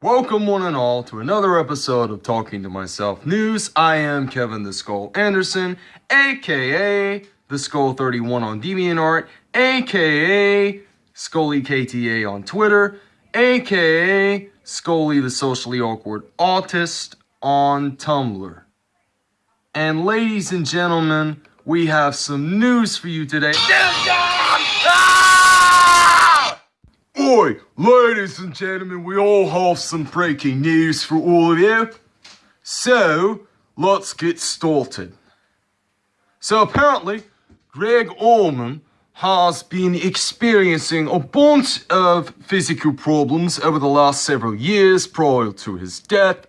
Welcome, one and all, to another episode of Talking to Myself News. I am Kevin the Skull Anderson, aka the Skull 31 on DeviantArt, aka Scully KTA on Twitter, aka Scully the Socially Awkward Autist on Tumblr. And ladies and gentlemen, we have some news for you today. Ah! Oi, ladies and gentlemen, we all have some breaking news for all of you. So, let's get started. So apparently, Gregg Allman has been experiencing a bunch of physical problems over the last several years prior to his death,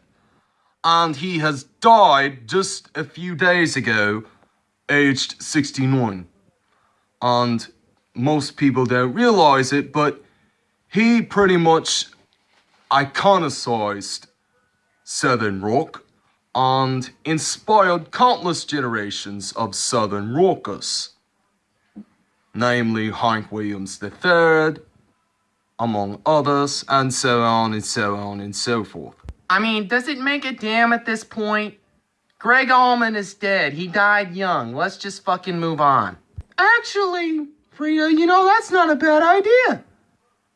and he has died just a few days ago, aged 69. And most people don't realize it, but he pretty much iconicized Southern rock and inspired countless generations of Southern rockers, namely Hank Williams III, among others, and so on and so on and so forth. I mean, does it make a damn at this point? Gregg Allman is dead. He died young. Let's just fucking move on. Actually, Frida, you know, that's not a bad idea.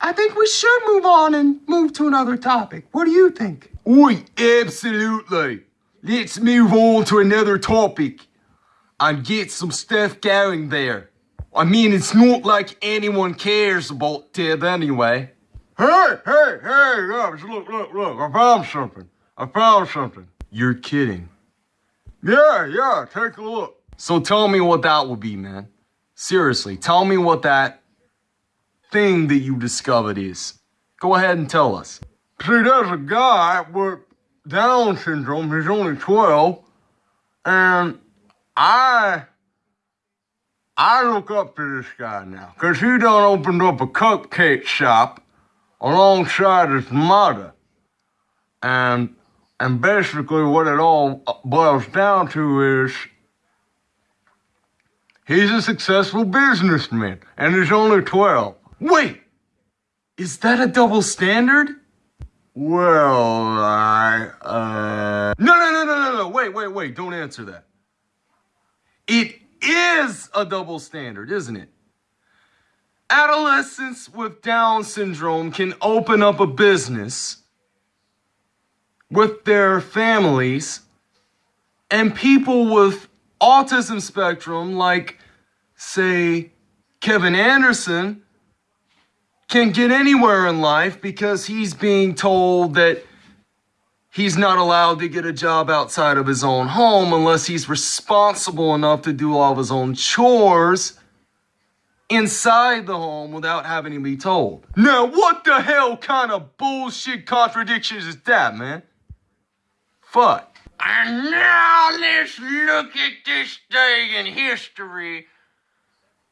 I think we should move on and move to another topic. What do you think? Oi, absolutely. Let's move on to another topic and get some stuff going there. I mean, it's not like anyone cares about Ted anyway. Hey, hey, hey, guys, look, look, look, I found something. I found something. You're kidding. Yeah, yeah, take a look. So tell me what that would be, man. Seriously, tell me what that thing that you discovered is. Go ahead and tell us. See, there's a guy with Down syndrome. He's only 12. And I, I look up to this guy now. Because he done opened up a cupcake shop alongside his mother. And, and basically what it all boils down to is he's a successful businessman and he's only 12. Wait, is that a double standard? Well, I, uh... No, no, no, no, no, no, wait, wait, wait, don't answer that. It is a double standard, isn't it? Adolescents with Down syndrome can open up a business with their families, and people with autism spectrum, like, say, Kevin Anderson, can get anywhere in life because he's being told that he's not allowed to get a job outside of his own home unless he's responsible enough to do all of his own chores inside the home without having to be told. Now, what the hell kind of bullshit contradictions is that, man? Fuck. And now let's look at this day in history,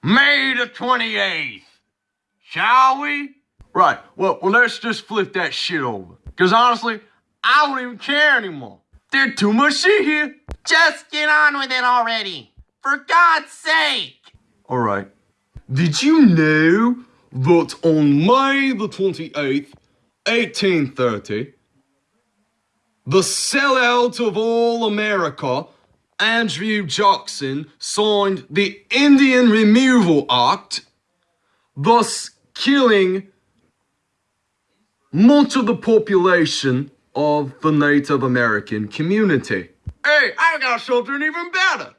May the 28th. Shall we? Right. Well, well, let's just flip that shit over. Because honestly, I don't even care anymore. There's too much shit here. Just get on with it already. For God's sake. All right. Did you know that on May the 28th, 1830, the sellout of all America, Andrew Jackson, signed the Indian Removal Act, thus killing much of the population of the Native American community. Hey, I got something even better.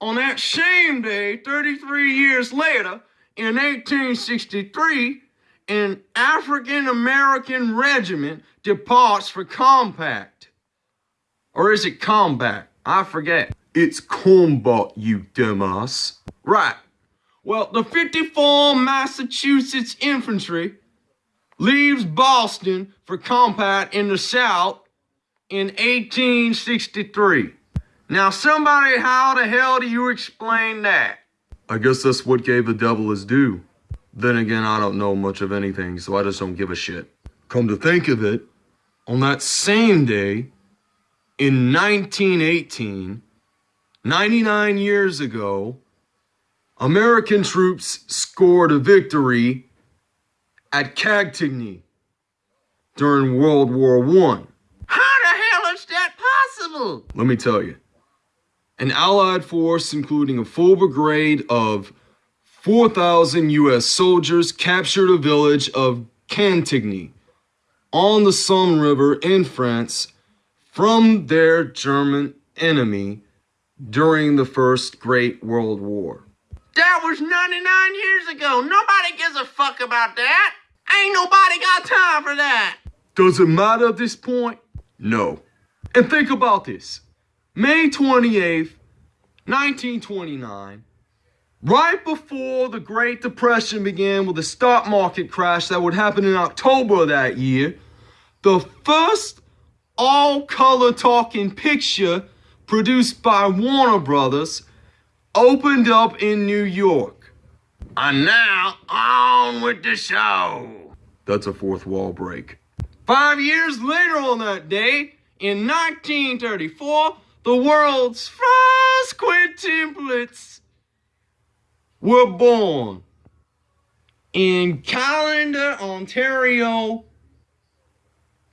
On that same day, 33 years later, in 1863, an African American regiment departs for Compact. Or is it combat? I forget. It's combat, you dumbass. Right. Well, the 54 Massachusetts Infantry leaves Boston for combat in the South in 1863. Now, somebody, how the hell do you explain that? I guess that's what gave the devil his due. Then again, I don't know much of anything, so I just don't give a shit. Come to think of it, on that same day, in 1918, 99 years ago, American troops scored a victory at Cantigny. during World War One. How the hell is that possible? Let me tell you. An Allied force, including a full brigade of 4,000 U.S. soldiers, captured a village of Cantigny on the Somme River in France from their German enemy during the First Great World War. That was 99 years ago. Nobody gives a fuck about that. Ain't nobody got time for that. Does it matter at this point? No. And think about this. May 28th, 1929, right before the Great Depression began with the stock market crash that would happen in October of that year, the first all-color talking picture produced by Warner Brothers opened up in New York. And now, on with the show. That's a fourth wall break. Five years later on that day, in 1934, the world's first quintuplets were born in Callander, Ontario,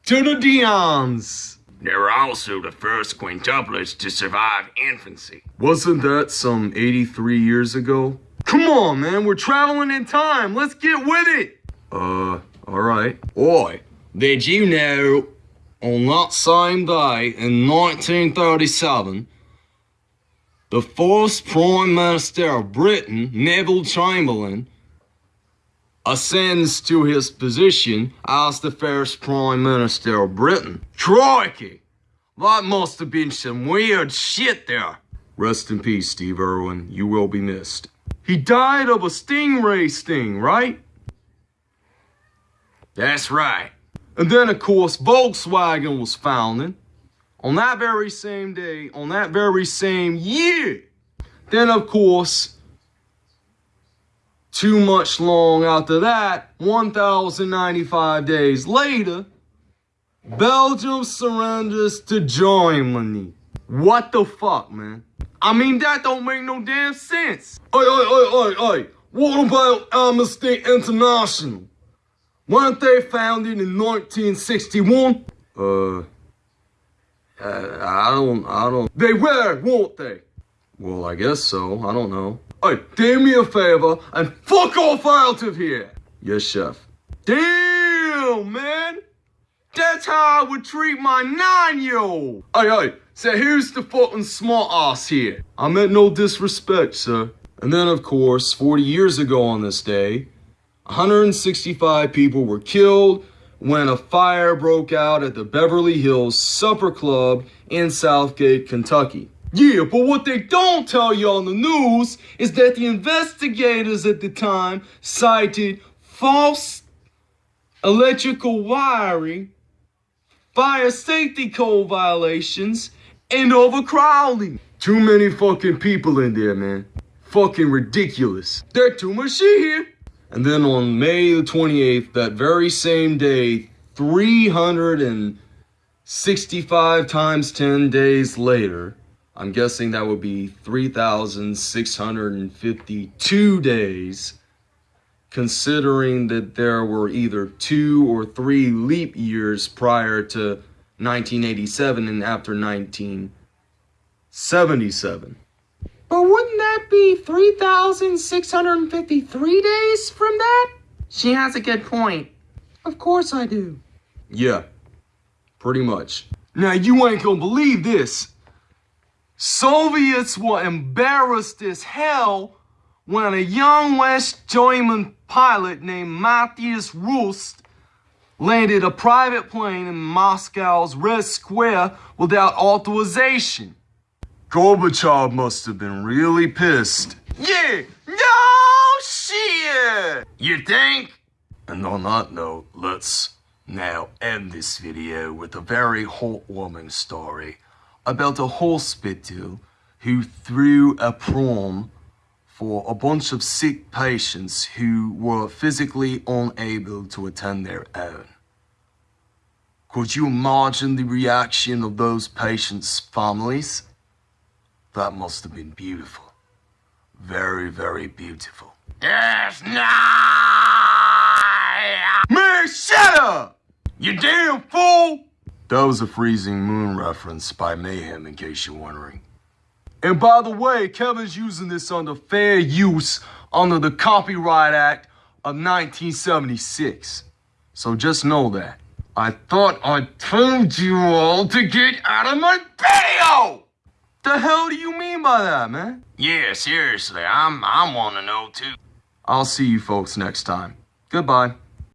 to the Dions. They were also the first quintuplets to survive infancy. Wasn't that some 83 years ago? Come on, man, we're traveling in time. Let's get with it. Uh, alright. Oi, did you know on that same day in 1937, the first Prime Minister of Britain, Neville Chamberlain, ascends to his position as the first Prime Minister of Britain. Crikey! That must have been some weird shit there. Rest in peace, Steve Irwin. You will be missed. He died of a stingray sting, right? That's right. And then, of course, Volkswagen was founded on that very same day, on that very same year. Then, of course, too much long after that, 1,095 days later, Belgium surrenders to Germany. What the fuck, man? I mean, that don't make no damn sense. Oi, oi, oi, oi, oi. What about Amnesty International? Weren't they founded in 1961? Uh, I don't, I don't. They were, weren't they? Well, I guess so. I don't know. Hey, do me a favor and fuck off out of here. Yes, chef. Damn, man. That's how I would treat my nine-year-old. Hey, hey, so who's the fucking smart ass here? I meant no disrespect, sir. And then, of course, 40 years ago on this day, 165 people were killed when a fire broke out at the Beverly Hills Supper Club in Southgate, Kentucky. Yeah, but what they don't tell you on the news is that the investigators at the time cited false electrical wiring, fire safety code violations, and overcrowding. Too many fucking people in there, man. Fucking ridiculous. There's too much shit here. And then on May the 28th, that very same day, 365 times 10 days later, I'm guessing that would be 3,652 days, considering that there were either two or three leap years prior to 1987 and after 1977. But wouldn't that be 3,653 days from that? She has a good point. Of course I do. Yeah, pretty much. Now you ain't gonna believe this. Soviets were embarrassed as hell when a young West German pilot named Matthias Rust landed a private plane in Moscow's Red Square without authorization. Gorbachev must have been really pissed. Yeah, no shit! You think? And on that note, let's now end this video with a very heartwarming story about a hospital who threw a prom for a bunch of sick patients who were physically unable to attend their own. Could you imagine the reaction of those patients' families? That must have been beautiful. Very, very beautiful. Yes, no! Man, shut up! You damn fool! That was a freezing moon reference by Mayhem, in case you're wondering. And by the way, Kevin's using this under fair use under the Copyright Act of 1976. So just know that. I thought I told you all to get out of my video! The hell do you mean by that, man? Yeah, seriously, I'm I'm wanna know too. I'll see you folks next time. Goodbye.